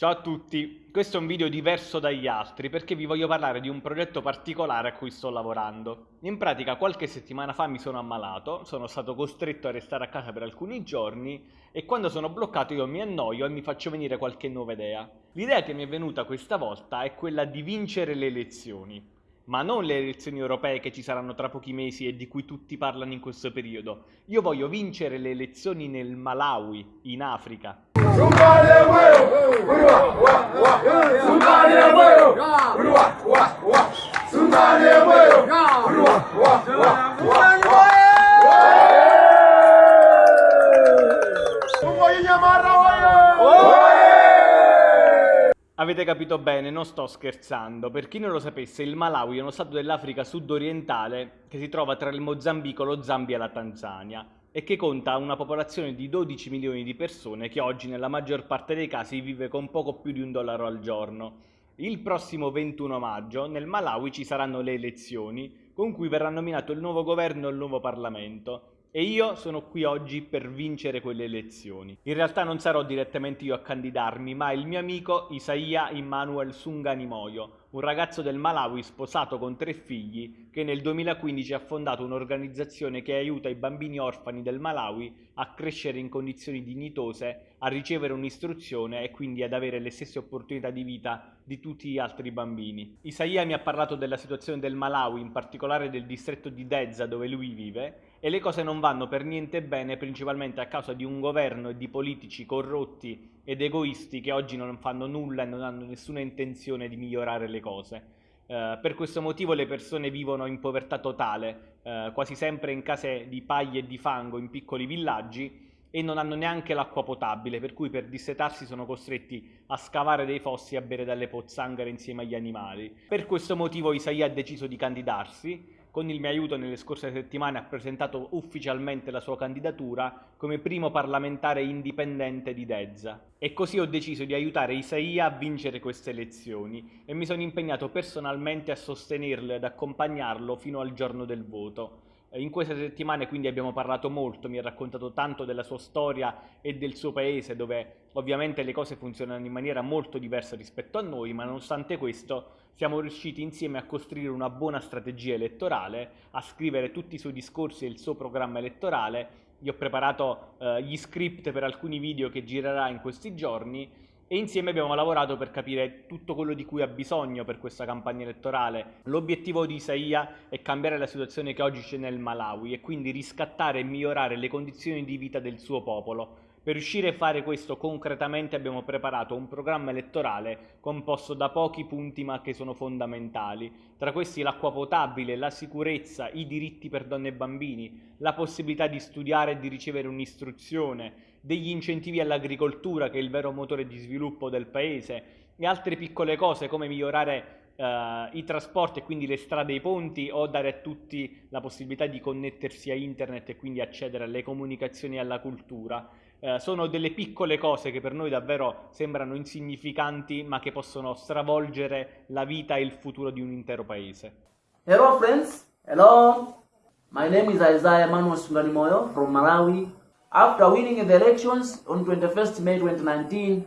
Ciao a tutti, questo è un video diverso dagli altri perché vi voglio parlare di un progetto particolare a cui sto lavorando. In pratica qualche settimana fa mi sono ammalato, sono stato costretto a restare a casa per alcuni giorni e quando sono bloccato io mi annoio e mi faccio venire qualche nuova idea. L'idea che mi è venuta questa volta è quella di vincere le elezioni, ma non le elezioni europee che ci saranno tra pochi mesi e di cui tutti parlano in questo periodo. Io voglio vincere le elezioni nel Malawi, in Africa. Avete capito bene, non sto scherzando. Per chi non lo sapesse, il Malawi è uno stato dell'Africa sud-orientale che si trova tra il Mozambico, lo Zambia e la Tanzania e che conta una popolazione di 12 milioni di persone che oggi nella maggior parte dei casi vive con poco più di un dollaro al giorno. Il prossimo 21 maggio nel Malawi ci saranno le elezioni con cui verrà nominato il nuovo governo e il nuovo Parlamento e io sono qui oggi per vincere quelle elezioni. In realtà non sarò direttamente io a candidarmi, ma il mio amico Isaia Immanuel Sunganimoyo, un ragazzo del Malawi sposato con tre figli che nel 2015 ha fondato un'organizzazione che aiuta i bambini orfani del Malawi a crescere in condizioni dignitose, a ricevere un'istruzione e quindi ad avere le stesse opportunità di vita di tutti gli altri bambini. Isaia mi ha parlato della situazione del Malawi, in particolare del distretto di Dezza dove lui vive, e le cose non vanno per niente bene principalmente a causa di un governo e di politici corrotti ed egoisti che oggi non fanno nulla e non hanno nessuna intenzione di migliorare le cose. Uh, per questo motivo le persone vivono in povertà totale, uh, quasi sempre in case di paglie e di fango in piccoli villaggi e non hanno neanche l'acqua potabile, per cui per dissetarsi sono costretti a scavare dei fossi e a bere dalle pozzanghere insieme agli animali. Per questo motivo Isaia ha deciso di candidarsi con il mio aiuto nelle scorse settimane ha presentato ufficialmente la sua candidatura come primo parlamentare indipendente di Dezza. E così ho deciso di aiutare Isaia a vincere queste elezioni e mi sono impegnato personalmente a sostenerlo e ad accompagnarlo fino al giorno del voto. In queste settimane quindi abbiamo parlato molto, mi ha raccontato tanto della sua storia e del suo paese dove ovviamente le cose funzionano in maniera molto diversa rispetto a noi, ma nonostante questo siamo riusciti insieme a costruire una buona strategia elettorale, a scrivere tutti i suoi discorsi e il suo programma elettorale. Io ho preparato eh, gli script per alcuni video che girerà in questi giorni e insieme abbiamo lavorato per capire tutto quello di cui ha bisogno per questa campagna elettorale. L'obiettivo di Isaia è cambiare la situazione che oggi c'è nel Malawi e quindi riscattare e migliorare le condizioni di vita del suo popolo. Per riuscire a fare questo concretamente abbiamo preparato un programma elettorale composto da pochi punti ma che sono fondamentali. Tra questi l'acqua potabile, la sicurezza, i diritti per donne e bambini, la possibilità di studiare e di ricevere un'istruzione, degli incentivi all'agricoltura che è il vero motore di sviluppo del paese e altre piccole cose come migliorare Uh, i trasporti e quindi le strade e i ponti o dare a tutti la possibilità di connettersi a internet e quindi accedere alle comunicazioni e alla cultura. Uh, sono delle piccole cose che per noi davvero sembrano insignificanti ma che possono stravolgere la vita e il futuro di un intero paese. Hello friends, hello, my name is Isaiah Manuel Sunganimoyo from Malawi. After winning the elections on 21st May 2019,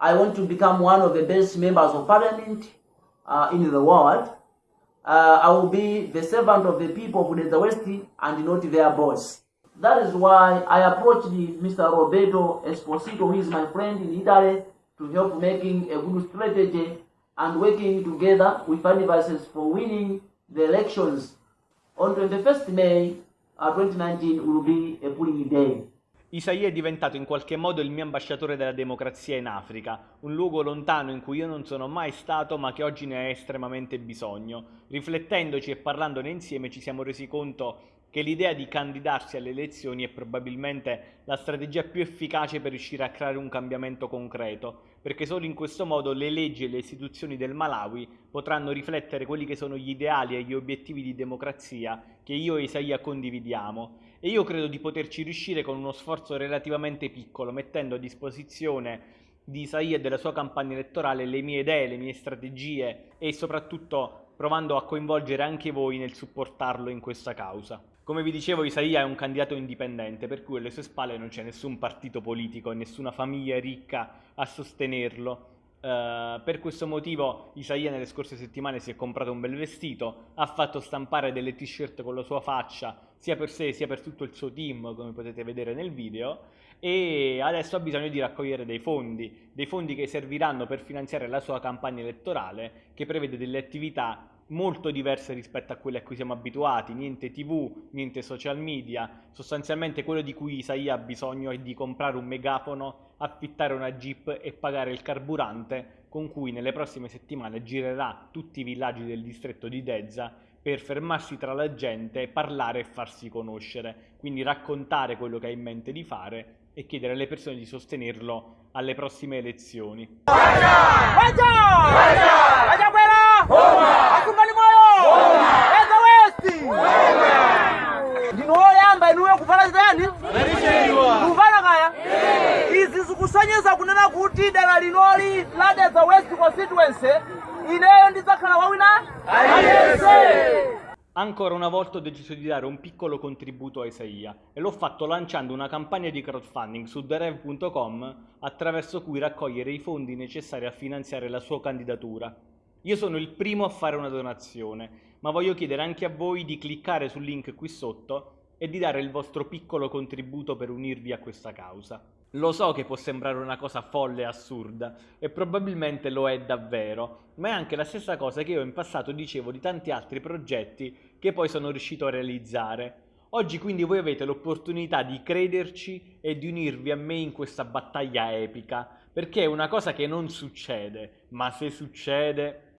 I want to become one of the best members of parliament uh, in the world. Uh, I will be the servant of the people of the West and not their boss. That is why I approached Mr. Roberto Esposito, who is my friend in Italy, to help making a good strategy and working together with advisors for winning the elections. On 21st May uh, 2019 will be a polling day. Isaia è diventato in qualche modo il mio ambasciatore della democrazia in Africa, un luogo lontano in cui io non sono mai stato ma che oggi ne ha estremamente bisogno. Riflettendoci e parlandone insieme ci siamo resi conto che l'idea di candidarsi alle elezioni è probabilmente la strategia più efficace per riuscire a creare un cambiamento concreto, perché solo in questo modo le leggi e le istituzioni del Malawi potranno riflettere quelli che sono gli ideali e gli obiettivi di democrazia che io e Isaia condividiamo e io credo di poterci riuscire con uno sforzo relativamente piccolo, mettendo a disposizione di Isaia e della sua campagna elettorale le mie idee, le mie strategie e soprattutto provando a coinvolgere anche voi nel supportarlo in questa causa. Come vi dicevo Isaia è un candidato indipendente per cui alle sue spalle non c'è nessun partito politico e nessuna famiglia ricca a sostenerlo. Uh, per questo motivo Isaia nelle scorse settimane si è comprato un bel vestito, ha fatto stampare delle t-shirt con la sua faccia, sia per sé sia per tutto il suo team, come potete vedere nel video, e adesso ha bisogno di raccogliere dei fondi, dei fondi che serviranno per finanziare la sua campagna elettorale, che prevede delle attività molto diverse rispetto a quelle a cui siamo abituati, niente tv, niente social media, sostanzialmente quello di cui Isaia ha bisogno è di comprare un megafono, affittare una jeep e pagare il carburante con cui nelle prossime settimane girerà tutti i villaggi del distretto di Dezza per fermarsi tra la gente, parlare e farsi conoscere, quindi raccontare quello che ha in mente di fare e chiedere alle persone di sostenerlo alle prossime elezioni. Vaya! Vaya! Vaya! Vaya kunena kuti dera linoli la Dedza West constituency ineyo ndidzakhala wawina aliyense Ancora una volta ho deciso di dare un piccolo contributo a Isaia e l'ho fatto lanciando una campagna di crowdfunding su therev.com attraverso cui raccogliere i fondi necessari a finanziare la sua candidatura. Io sono il primo a fare una donazione, ma voglio chiedere anche a voi di cliccare sul link qui sotto e di dare il vostro piccolo contributo per unirvi a questa causa. Lo so che può sembrare una cosa folle e assurda, e probabilmente lo è davvero, ma è anche la stessa cosa che io in passato dicevo di tanti altri progetti che poi sono riuscito a realizzare. Oggi quindi voi avete l'opportunità di crederci e di unirvi a me in questa battaglia epica, perché è una cosa che non succede, ma se succede